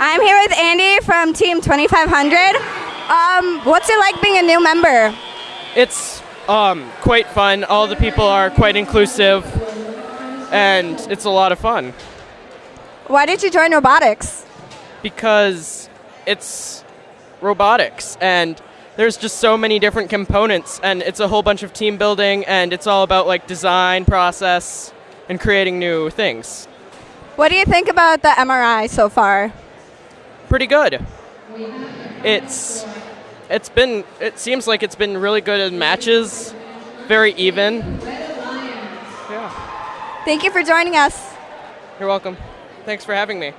I'm here with Andy from Team 2500. Um, what's it like being a new member? It's um, quite fun. All the people are quite inclusive, and it's a lot of fun Why did you join robotics? because it's robotics and there's just so many different components and it's a whole bunch of team building and it's all about like design process and creating new things What do you think about the MRI so far? Pretty good. It's it's been it seems like it's been really good in matches very even. Yeah. Thank you for joining us. you're welcome. Thanks for having me